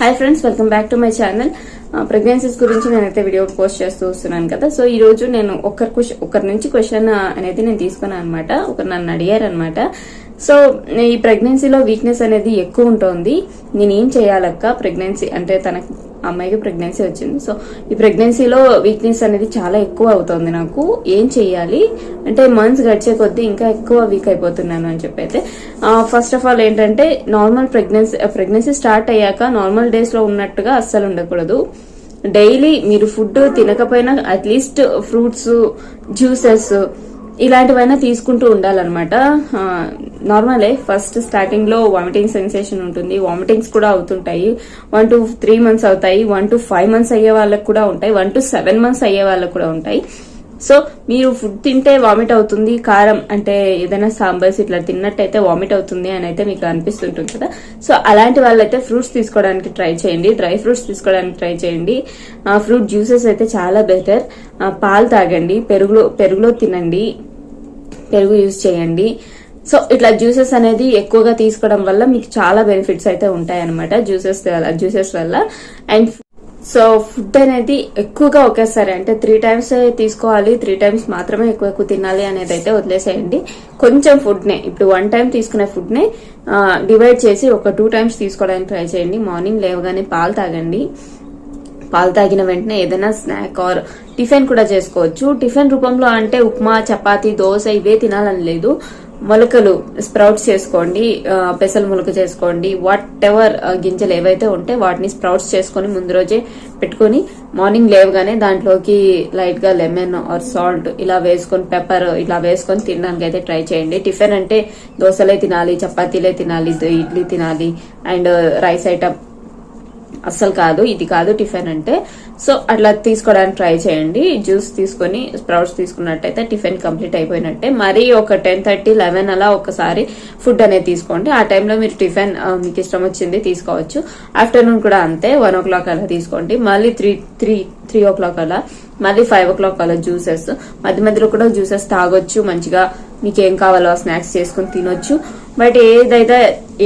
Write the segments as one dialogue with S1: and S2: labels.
S1: Hi friends welcome back to my channel pregnancies గురించి నేనైతే video post చేస్తూ వస్తున్నాను కదా. సో ఈ రోజు నేను ఒకరి క్వశ్చన్ ఒకరి నుంచి క్వశ్చన్ uh, అనేది నేను తీసుకున్నాను అనమాట ఒకరు నన్ను అడిగారు అనమాట సో ఈ ప్రెగ్నెన్సీలో వీక్నెస్ అనేది ఎక్కువ ఉంటుంది. నేను ఏం చేయాలక్క? ప్రెగ్నెన్సీ అంటే తనకు అమ్మాయికి ప్రెగ్నెన్సీ వచ్చింది. సో ఈ ప్రెగ్నెన్సీలో వీక్నెస్ అనేది చాలా ఎక్కువ అవుతుంది నాకు. ఏం చెయ్యాలి? అంటే మంత్స్ గడిచే కొద్దీ ఇంకా ఎక్కువ వీక్ అయిపోతున్నాను అని చెప్పి అయితే ఫస్ట్ ఆఫ్ ఆల్ ఏంటంటే నార్మల్ ప్రెగ్నెన్సీ ప్రెగ్నెన్సీ స్టార్ట్ అయ్యాక నార్మల్ డేస్లో ఉన్నట్టుగా అస్సలు ఉండకూడదు. డైలీ మీరు ఫుడ్ తినకపోయినా అట్లీస్ట్ ఫ్రూట్స్ జ్యూసెస్ ఇలాంటివైనా తీసుకుంటూ ఉండాలన్నమాట. నార్మలే ఫస్ట్ స్టార్టింగ్లో వామిటింగ్ సెన్సేషన్ ఉంటుంది. వామిటింగ్స్ కూడా అవుతుంటాయి. వన్ టు త్రీ మంత్స్ అవుతాయి. వన్ టు ఫైవ్ మంత్స్ అయ్యే వాళ్ళకి కూడా ఉంటాయి. వన్ టు సెవెన్ మంత్స్ అయ్యే వాళ్ళకి కూడా ఉంటాయి. సో మీరు ఫుడ్ తింటే వామిట్ అవుతుంది. కారం అంటే ఏదైనా సాంబార్స్ ఇట్లా తిన్నట్టయితే వామిట్ అవుతుంది అని అయితే మీకు అనిపిస్తుంటుంది కదా. సో అలాంటి వాళ్ళైతే ఫ్రూట్స్ తీసుకోవడానికి ట్రై చేయండి. డ్రై ఫ్రూట్స్ తీసుకోవడానికి ట్రై చేయండి. ఫ్రూట్ జ్యూసెస్ అయితే చాలా బెటర్ పాలు తాగండి. పెరుగులో పెరుగులో తినండి. పెరుగు యూజ్ చేయండి. సో ఇట్లా జ్యూసెస్ అనేది ఎక్కువగా తీసుకోవడం వల్ల మీకు చాలా బెనిఫిట్స్ అయితే ఉంటాయి అనమాట జ్యూసెస్ జ్యూసెస్ వల్ల. అండ్ సో ఫుడ్ అనేది ఎక్కువగా ఒకేసారి అంటే త్రీ టైమ్స్ తీసుకోవాలి త్రీ టైమ్స్ మాత్రమే ఎక్కువ ఎక్కువ తినాలి అనేది అయితే వదిలేసేయండి. కొంచెం ఫుడ్నే ఇప్పుడు వన్ టైం తీసుకునే ఫుడ్నే డివైడ్ చేసి ఒక టూ టైమ్స్ తీసుకోవడానికి ట్రై చేయండి. మార్నింగ్ లేవగానే పాలు తాగండి. పాలు తాగిన వెంటనే ఏదైనా స్నాక్ ఆర్ టిఫిన్ కూడా చేసుకోవచ్చు. టిఫిన్ రూపంలో అంటే ఉప్మా చపాతి దోశ ఇవే తినాలని లేదు. మొలకలు స్ప్రౌట్స్ చేసుకోండి పెసలు మొలక చేసుకోండి వాట్ ఎవర్ గింజలు ఏవైతే ఉంటే వాటిని స్ప్రౌట్స్ చేసుకొని ముందు రోజే పెట్టుకొని మార్నింగ్ లేవగానే దాంట్లోకి లైట్గా లెమన్ ఆర్ సాల్ట్ ఇలా వేసుకొని పెప్పర్ ఇలా వేసుకొని తినడానికి అయితే ట్రై చేయండి. టిఫిన్ అంటే దోశలే తినాలి చపాతీలే తినాలి ఇడ్లీ తినాలి అండ్ రైస్ ఐటమ్ అస్సలు కాదు ఇది కాదు టిఫిన్ అంటే. సో అట్లా తీసుకోవడానికి ట్రై చేయండి. జ్యూస్ తీసుకొని స్ప్రౌట్స్ తీసుకున్నట్టయితే టిఫిన్ కంప్లీట్ అయిపోయినట్టే. మరీ ఒక టెన్ థర్టీ లెవెన్ అలా ఒకసారి ఫుడ్ అనేది తీసుకోండి. ఆ టైంలో మీరు టిఫిన్ మీకు ఇష్టం వచ్చింది తీసుకోవచ్చు. ఆఫ్టర్నూన్ కూడా అంతే వన్ ఓ క్లాక్ అలా తీసుకోండి. మళ్ళీ three three three o'clock అలా మళ్ళీ ఫైవ్ ఓ క్లాక్ అలా జ్యూసెస్. మధ్య మధ్యలో కూడా జ్యూసెస్ తాగొచ్చు మంచిగా. మీకు ఏం కావాలో స్నాక్స్ చేసుకుని తినొచ్చు. బట్ ఏదైతే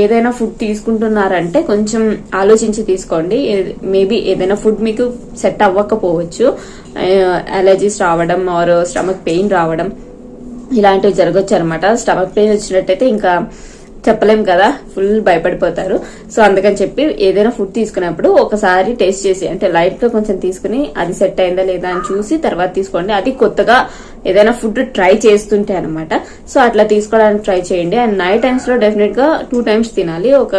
S1: ఏదైనా ఫుడ్ తీసుకుంటున్నారంటే కొంచెం ఆలోచించి తీసుకోండి. మేబీ ఏదైనా ఫుడ్ మీకు సెట్ అవ్వకపోవచ్చు. అలర్జీస్ రావడం ఆర్ స్టమక్ పెయిన్ రావడం ఇలాంటివి జరగచ్చు అనమాట స్టమక్ పెయిన్ వచ్చినట్టయితే ఇంకా చెప్పలేం కదా ఫుల్ భయపడిపోతారు. సో అందుకని చెప్పి ఏదైనా ఫుడ్ తీసుకున్నప్పుడు ఒకసారి టేస్ట్ చేసి అంటే లైట్గా కొంచెం తీసుకుని అది సెట్ అయిందా లేదా అని చూసి తర్వాత తీసుకోండి. అది కొత్తగా ఏదైనా ఫుడ్ ట్రై చేస్తుంటే అనమాట సో అట్లా తీసుకోవడానికి ట్రై చేయండి. అండ్ నైట్ టైమ్స్లో డెఫినెట్గా టూ టైమ్స్ తినాలి. ఒక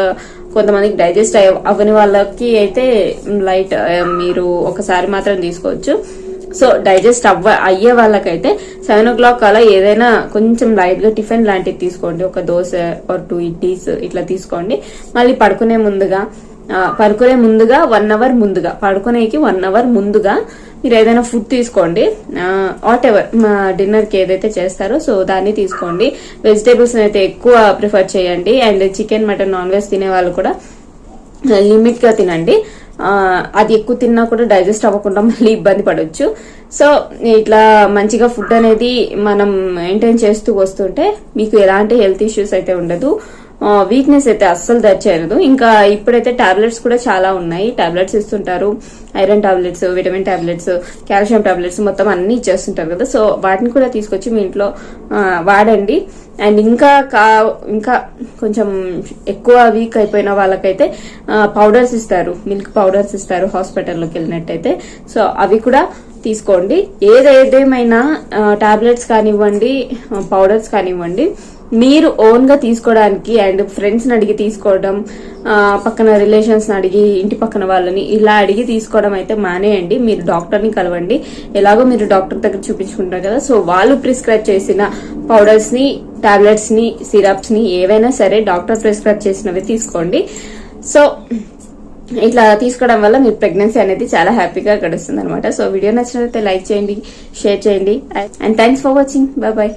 S1: కొంతమందికి డైజెస్ట్ అవ్వని వాళ్ళకి అయితే లైట్ మీరు ఒకసారి మాత్రం తీసుకోవచ్చు. సో డైజెస్ట్ అవ్వ అయ్యే వాళ్ళకైతే సెవెన్ ఓ క్లాక్ అలా ఏదైనా కొంచెం లైట్గా టిఫిన్ లాంటివి తీసుకోండి. ఒక దోశ ఆర్ టూ ఇడ్లీస్ ఇట్లా తీసుకోండి. మళ్ళీ పడుకునే ముందుగా పడుకునే ముందుగా వన్ అవర్ ముందుగా పడుకునేకి వన్ అవర్ ముందుగా మీరు ఏదైనా ఫుడ్ తీసుకోండి. వాట్ ఎవర్ మా డిన్నర్కి ఏదైతే చేస్తారో సో దాన్ని తీసుకోండి. వెజిటేబుల్స్ అయితే ఎక్కువ ప్రిఫర్ చేయండి. And chicken mutton non veg తినే వాళ్ళు కూడా లిమిట్గా తినండి. అది ఎక్కువ తిన్నా కూడా డైజెస్ట్ అవ్వకుండా మళ్ళీ ఇబ్బంది పడవచ్చు సో ఇట్లా మంచిగా ఫుడ్ అనేది మనం మెయింటైన్ చేస్తూ వస్తుంటే మీకు ఎలాంటి హెల్త్ ఇష్యూస్ అయితే ఉండదు. వీక్నెస్ అయితే అస్సలు దచ్చేయదు ఇంకా ఇప్పుడైతే టాబ్లెట్స్ కూడా చాలా ఉన్నాయి. టాబ్లెట్స్ ఇస్తుంటారు. Iron tablets vitamin tablets calcium tablets మొత్తం అన్ని ఇచ్చేస్తుంటారు కదా. సో వాటిని కూడా తీసుకొచ్చి మీ ఇంట్లో వాడండి. అండ్ ఇంకా కా ఇంకా కొంచెం ఎక్కువ వీక్ అయిపోయిన వాళ్ళకైతే పౌడర్స్ ఇస్తారు. మిల్క్ పౌడర్స్ ఇస్తారు హాస్పిటల్లోకి వెళ్ళినట్టయితే. సో అవి కూడా తీసుకోండి. ఏదేదేమైనా టాబ్లెట్స్ కానివ్వండి పౌడర్స్ కానివ్వండి మీరు ఓన్గా తీసుకోవడానికి అండ్ ఫ్రెండ్స్ అడిగి తీసుకోవడం పక్కన రిలేషన్స్ అడిగి ఇంటి పక్కన వాళ్ళని ఇలా అడిగి తీసుకోవడం అయితే మానేయండి. మీరు డాక్టర్ని కలవండి. ఎలాగో మీరు డాక్టర్ దగ్గర చూపించుకుంటారు కదా. సో వాళ్ళు ప్రిస్క్రైబ్ చేసిన పౌడర్స్ని టాబ్లెట్స్ని సిరప్స్ని ఏవైనా సరే డాక్టర్ ప్రిస్క్రైబ్ చేసినవి తీసుకోండి. సో ఇట్లా తీసుకోవడం వల్ల మీ ప్రెగ్నెన్సీ అనేది చాలా హ్యాపీగా గడుస్తుంది అనమాట సో వీడియో నచ్చినట్లయితే లైక్ చేయండి షేర్ చేయండి. And thanks for watching bye bye